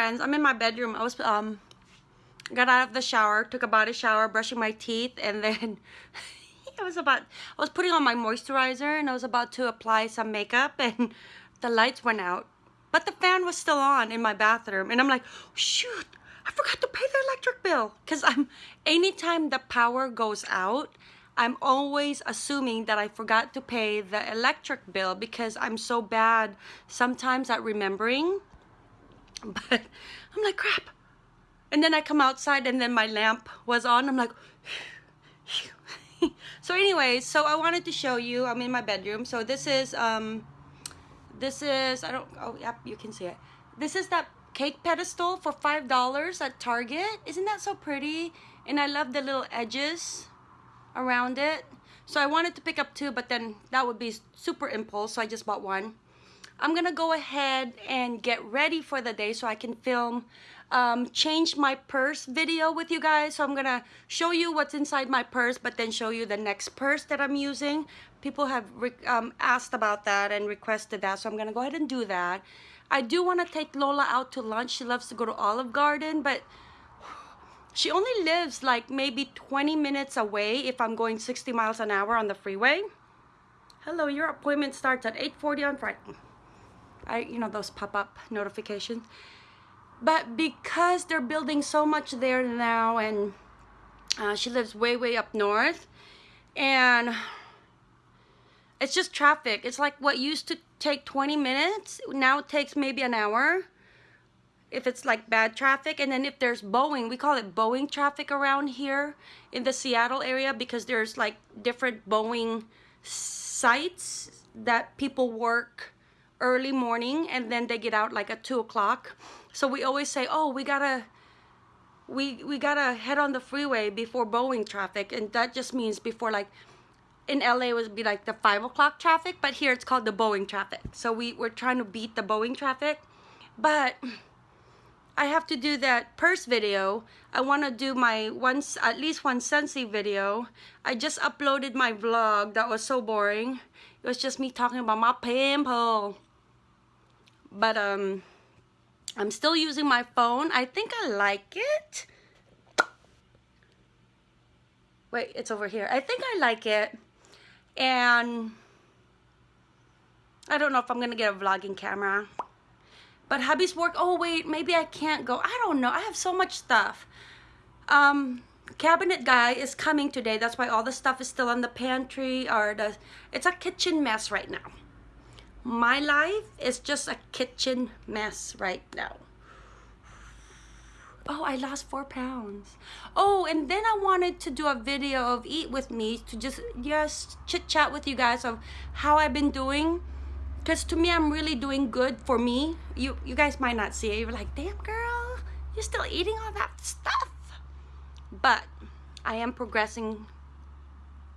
friends. I'm in my bedroom. I was um got out of the shower, took a body shower, brushing my teeth, and then I was about I was putting on my moisturizer and I was about to apply some makeup and the lights went out. But the fan was still on in my bathroom and I'm like, shoot, I forgot to pay the electric bill. Cause I'm anytime the power goes out, I'm always assuming that I forgot to pay the electric bill because I'm so bad sometimes at remembering. But I'm like, crap. And then I come outside and then my lamp was on. I'm like, so anyways, so I wanted to show you, I'm in my bedroom. So this is, um, this is, I don't, oh, yep, you can see it. This is that cake pedestal for $5 at Target. Isn't that so pretty? And I love the little edges around it. So I wanted to pick up two, but then that would be super impulse, so I just bought one. I'm gonna go ahead and get ready for the day so I can film um, change my purse video with you guys. So I'm gonna show you what's inside my purse, but then show you the next purse that I'm using. People have um, asked about that and requested that, so I'm gonna go ahead and do that. I do wanna take Lola out to lunch. She loves to go to Olive Garden, but she only lives like maybe 20 minutes away if I'm going 60 miles an hour on the freeway. Hello, your appointment starts at 8.40 on Friday. I, you know, those pop-up notifications. But because they're building so much there now and uh, she lives way, way up north and it's just traffic. It's like what used to take 20 minutes, now it takes maybe an hour if it's like bad traffic and then if there's Boeing we call it Boeing traffic around here in the Seattle area because there's like different Boeing sites that people work early morning and then they get out like at two o'clock so we always say oh we gotta we we gotta head on the freeway before Boeing traffic and that just means before like in LA it would be like the five o'clock traffic but here it's called the Boeing traffic so we, we're trying to beat the Boeing traffic but I have to do that purse video. I want to do my once at least one Scentsy video. I just uploaded my vlog. That was so boring. It was just me talking about my pimple. But um, I'm still using my phone. I think I like it. Wait, it's over here. I think I like it. And I don't know if I'm going to get a vlogging camera. But hubby's work, oh wait, maybe I can't go. I don't know. I have so much stuff. Um, cabinet guy is coming today. That's why all the stuff is still in the pantry or the, it's a kitchen mess right now. My life is just a kitchen mess right now. Oh, I lost four pounds. Oh, and then I wanted to do a video of eat with me to just, just chit chat with you guys of how I've been doing. Because to me i'm really doing good for me. You you guys might not see it. You're like damn girl you're still eating all that stuff. But i am progressing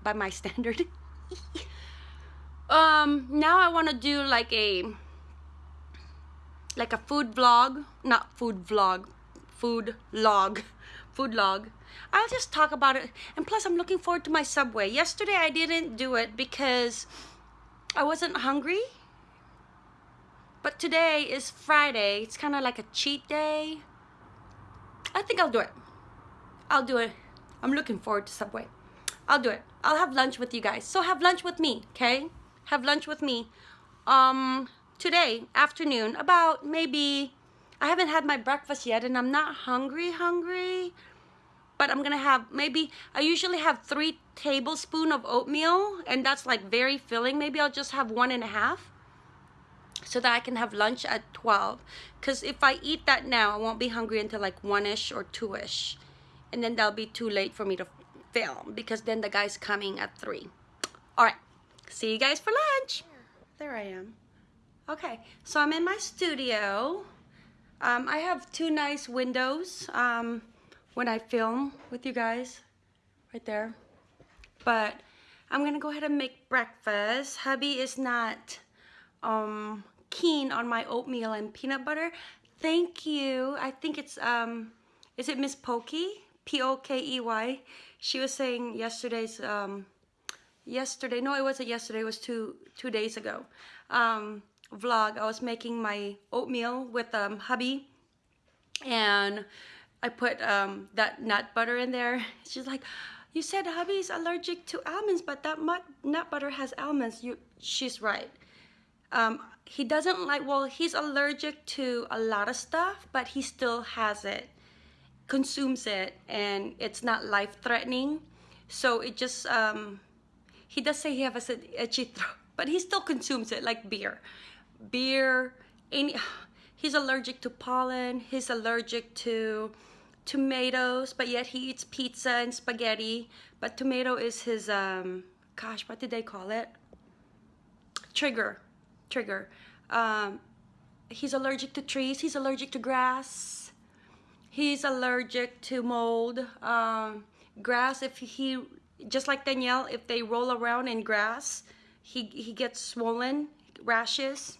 by my standard um now i want to do like a like a food vlog not food vlog food log food log I'll just talk about it and plus I'm looking forward to my subway yesterday I didn't do it because I wasn't hungry but today is Friday. It's kind of like a cheat day. I think I'll do it. I'll do it. I'm looking forward to Subway. I'll do it. I'll have lunch with you guys. So have lunch with me, okay? Have lunch with me. Um, today, afternoon, about maybe, I haven't had my breakfast yet and I'm not hungry, hungry. But I'm gonna have, maybe, I usually have three tablespoon of oatmeal and that's like very filling. Maybe I'll just have one and a half so that I can have lunch at 12 because if I eat that now I won't be hungry until like 1ish or 2ish and then that'll be too late for me to film because then the guy's coming at 3 all right see you guys for lunch there I am okay so I'm in my studio um, I have two nice windows um, when I film with you guys right there but I'm gonna go ahead and make breakfast hubby is not um, keen on my oatmeal and peanut butter. Thank you. I think it's, um, is it Miss Pokey? P-O-K-E-Y. She was saying yesterday's, um, yesterday, no, it wasn't yesterday, it was two, two days ago, um, vlog. I was making my oatmeal with um, hubby and I put um, that nut butter in there. She's like, you said hubby's allergic to almonds, but that nut butter has almonds. You, she's right. Um, he doesn't like, well, he's allergic to a lot of stuff, but he still has it, consumes it, and it's not life-threatening. So it just, um, he does say he has a, itchy throat, but he still consumes it like beer. Beer, any, he's allergic to pollen, he's allergic to tomatoes, but yet he eats pizza and spaghetti. But tomato is his, um, gosh, what did they call it? Trigger, trigger. Um, he's allergic to trees, he's allergic to grass. He's allergic to mold. Um, grass, if he, just like Danielle, if they roll around in grass, he, he gets swollen, rashes.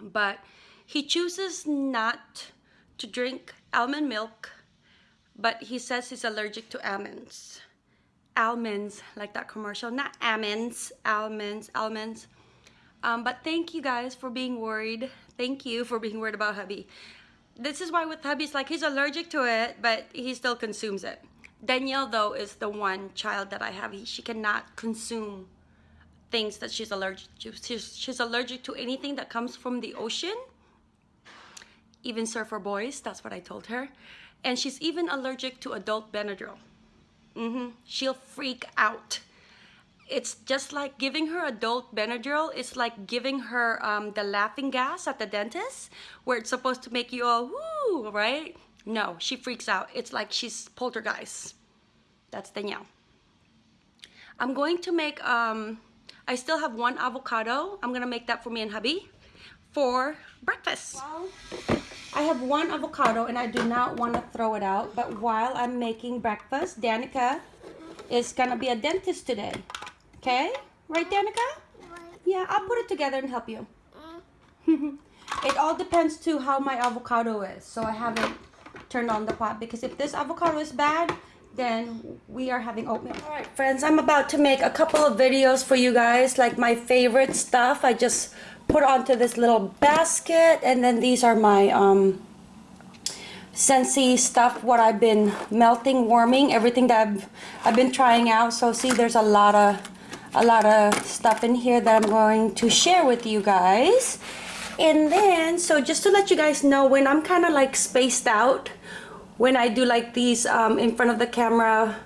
But he chooses not to drink almond milk but he says he's allergic to almonds. Almonds, like that commercial, not almonds, almonds, almonds. Um, but thank you guys for being worried. Thank you for being worried about hubby. This is why with hubby, it's like he's allergic to it, but he still consumes it. Danielle, though, is the one child that I have. He, she cannot consume things that she's allergic to. She's, she's allergic to anything that comes from the ocean. Even surfer boys, that's what I told her. And she's even allergic to adult Benadryl. Mm -hmm. She'll freak out. It's just like giving her adult Benadryl. It's like giving her um, the laughing gas at the dentist, where it's supposed to make you all woo, right? No, she freaks out. It's like she's poltergeist. That's Danielle. I'm going to make, um, I still have one avocado. I'm gonna make that for me and hubby for breakfast. Well, I have one avocado and I do not want to throw it out. But while I'm making breakfast, Danica is going to be a dentist today. Okay? Right, Danica? Yeah, I'll put it together and help you. it all depends to how my avocado is. So I haven't turned on the pot because if this avocado is bad, then we are having oatmeal. All right, friends, I'm about to make a couple of videos for you guys, like my favorite stuff. I just put onto this little basket and then these are my um, Scentsy stuff what I've been melting warming everything that I've, I've been trying out so see there's a lot of a lot of stuff in here that I'm going to share with you guys and then so just to let you guys know when I'm kind of like spaced out when I do like these um, in front of the camera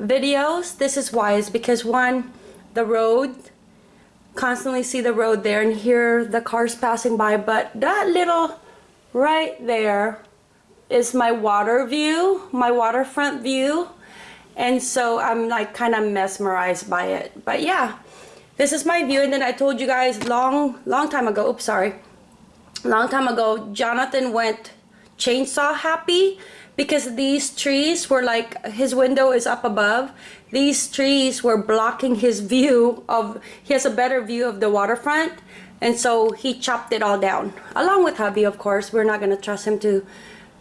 videos this is why is because one the road constantly see the road there and hear the cars passing by but that little right there is my water view my waterfront view. And so I'm like kind of mesmerized by it. But yeah this is my view and then I told you guys long long time ago oops sorry long time ago Jonathan went chainsaw happy because these trees were like his window is up above. These trees were blocking his view of he has a better view of the waterfront and so he chopped it all down. Along with hubby of course we're not going to trust him to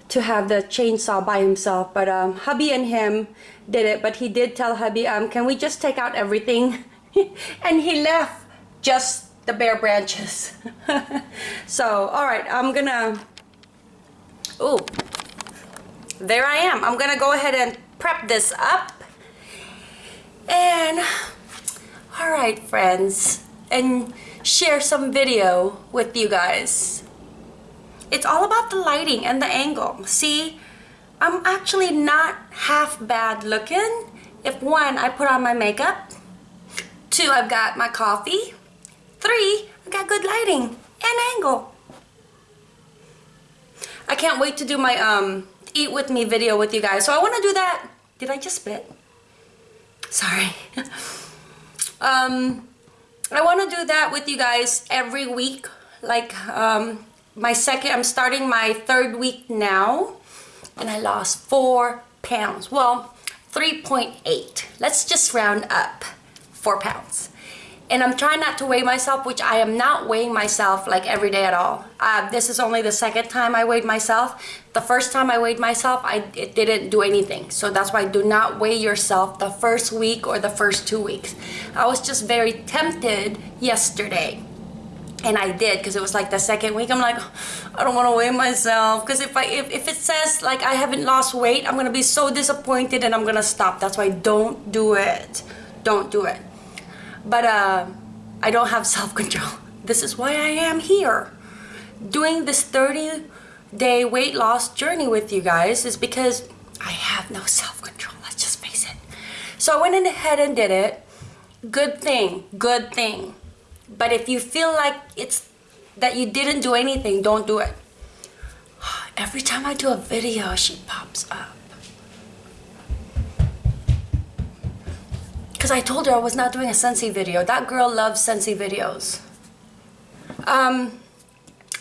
to have the chainsaw by himself but um, hubby and him did it but he did tell hubby um, can we just take out everything? And he left just the bare branches. So all right I'm gonna oh there I am. I'm gonna go ahead and prep this up. And all right friends and share some video with you guys. It's all about the lighting and the angle. See I'm actually not half bad looking. If one I put on my makeup. Two I've got my coffee three I got good lighting and angle. I can't wait to do my um eat with me video with you guys. So I want to do that. Did I just spit? Sorry. Um I want to do that with you guys every week. Like um my second I'm starting my third week now and I lost four pounds. Well 3.8 let's just round up four pounds and I'm trying not to weigh myself which I am not weighing myself like every day at all uh, this is only the second time I weighed myself the first time I weighed myself I it didn't do anything so that's why do not weigh yourself the first week or the first two weeks I was just very tempted yesterday and I did because it was like the second week. I'm like, I don't want to weigh myself because if I if, if it says like I haven't lost weight, I'm gonna be so disappointed and I'm gonna stop. That's why don't do it. Don't do it. But uh, I don't have self control. This is why I am here, doing this 30 day weight loss journey with you guys. Is because I have no self control. Let's just face it. So I went ahead and did it. Good thing. Good thing but if you feel like it's that you didn't do anything, don't do it. Every time I do a video, she pops up. Because I told her I was not doing a Scentsy video. That girl loves Scentsy videos. Um,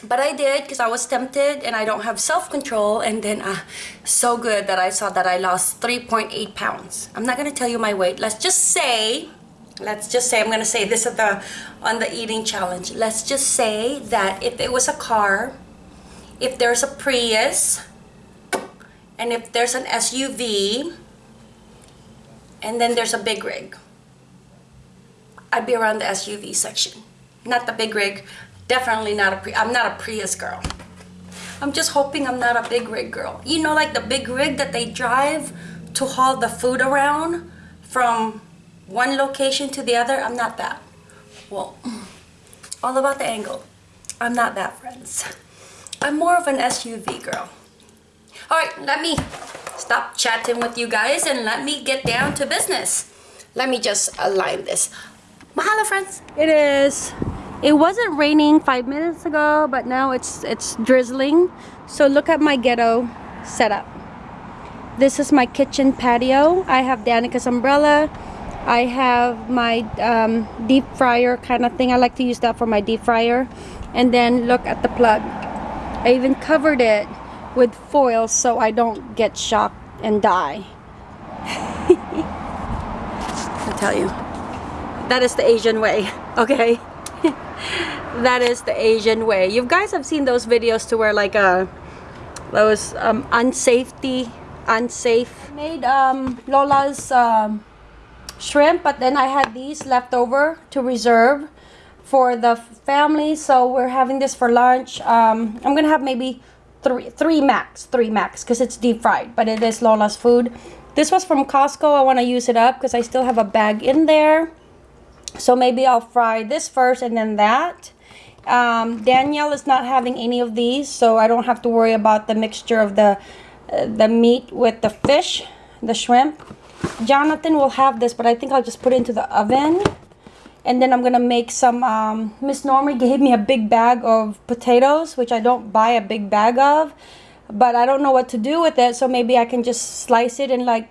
but I did because I was tempted and I don't have self-control and then uh, so good that I saw that I lost 3.8 pounds. I'm not going to tell you my weight. Let's just say let's just say I'm gonna say this at the on the eating challenge let's just say that if it was a car if there's a Prius and if there's an SUV and then there's a big rig I'd be around the SUV section not the big rig definitely not a Pri I'm not a Prius girl I'm just hoping I'm not a big rig girl you know like the big rig that they drive to haul the food around from one location to the other, I'm not that. Well, all about the angle. I'm not that, friends. I'm more of an SUV girl. All right, let me stop chatting with you guys and let me get down to business. Let me just align this. Mahalo, friends. It is. It wasn't raining five minutes ago, but now it's it's drizzling. So look at my ghetto setup. This is my kitchen patio. I have Danica's umbrella. I have my um, deep fryer kind of thing. I like to use that for my deep fryer. And then look at the plug. I even covered it with foil so I don't get shocked and die. I tell you, that is the Asian way, okay? that is the Asian way. You guys have seen those videos to where like uh, those um, unsafety, unsafe. Made um, Lola's um, shrimp but then I had these left over to reserve for the family so we're having this for lunch um, I'm gonna have maybe three three max three max because it's deep fried but it is Lola's food. This was from Costco. I want to use it up because I still have a bag in there. So maybe I'll fry this first and then that. Um, Danielle is not having any of these so I don't have to worry about the mixture of the uh, the meat with the fish the shrimp. Jonathan will have this, but I think I'll just put it into the oven. And then I'm going to make some, um, Miss Normie gave me a big bag of potatoes, which I don't buy a big bag of. But I don't know what to do with it, so maybe I can just slice it and like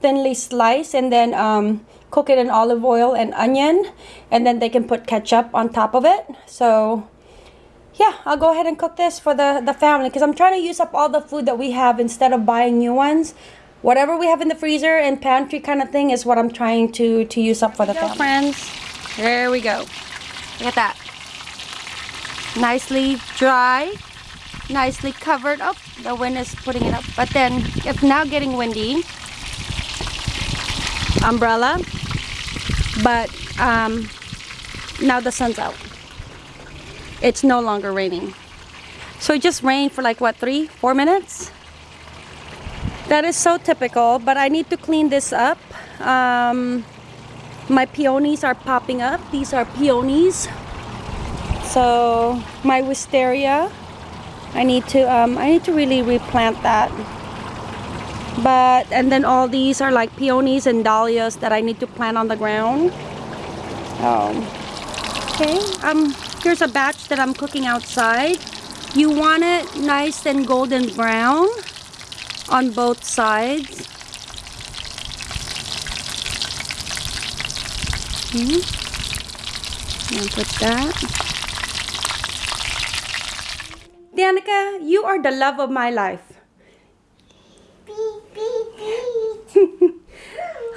thinly slice and then um, cook it in olive oil and onion. And then they can put ketchup on top of it. So yeah, I'll go ahead and cook this for the, the family because I'm trying to use up all the food that we have instead of buying new ones whatever we have in the freezer and pantry kind of thing is what I'm trying to to use up for the family. friends. There we go. Look at that. Nicely dry. Nicely covered. Oh, the wind is putting it up. But then it's now getting windy. Umbrella. But um, now the sun's out. It's no longer raining. So it just rained for like what, three, four minutes? That is so typical, but I need to clean this up. Um, my peonies are popping up. These are peonies. So my wisteria, I need to um, I need to really replant that. But and then all these are like peonies and dahlias that I need to plant on the ground. Um, okay, um, here's a batch that I'm cooking outside. You want it nice and golden brown on both sides. Okay. I'll put that. Danica, you are the love of my life.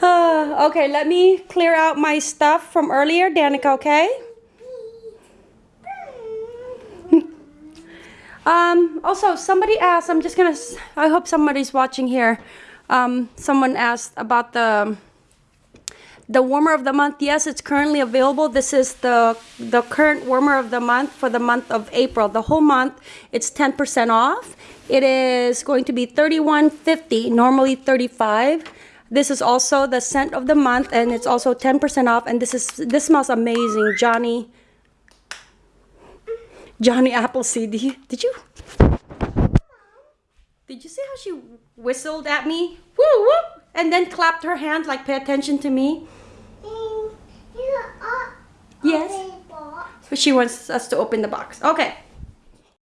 okay, let me clear out my stuff from earlier. Danica, okay? Um, also, somebody asked, I'm just gonna, I hope somebody's watching here. Um, someone asked about the, the warmer of the month, yes, it's currently available. This is the the current warmer of the month for the month of April. The whole month, it's 10% off. It is going to be 31.50, normally 35. This is also the scent of the month and it's also 10% off and this is this smells amazing. Johnny Johnny Appleseed. Did you, did you Did you see how she whistled at me? Woo whoop and then clapped her hands like pay attention to me? Yes. But she wants us to open the box. Okay.